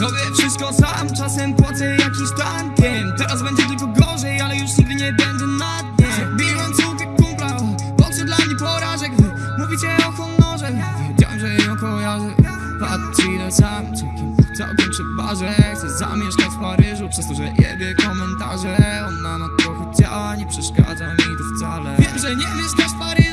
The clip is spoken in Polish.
No Robię wszystko sam, czasem płacę jakiś tankiem Teraz będzie tylko gorzej, ale już nigdy nie będę na dnie Biłem cudy kumpla, boczy dla mnie porażek? Wy mówicie o honorze, wiedziałem, że ją kojarzę. Patrz ile sam, całkiem, całkiem trzeba, że Chcę zamieszkać w Paryżu, przez to, że jebie komentarze. Ona ma trochę ciała, nie przeszkadza mi to wcale. Wiem, że nie mieszkasz w Paryżu.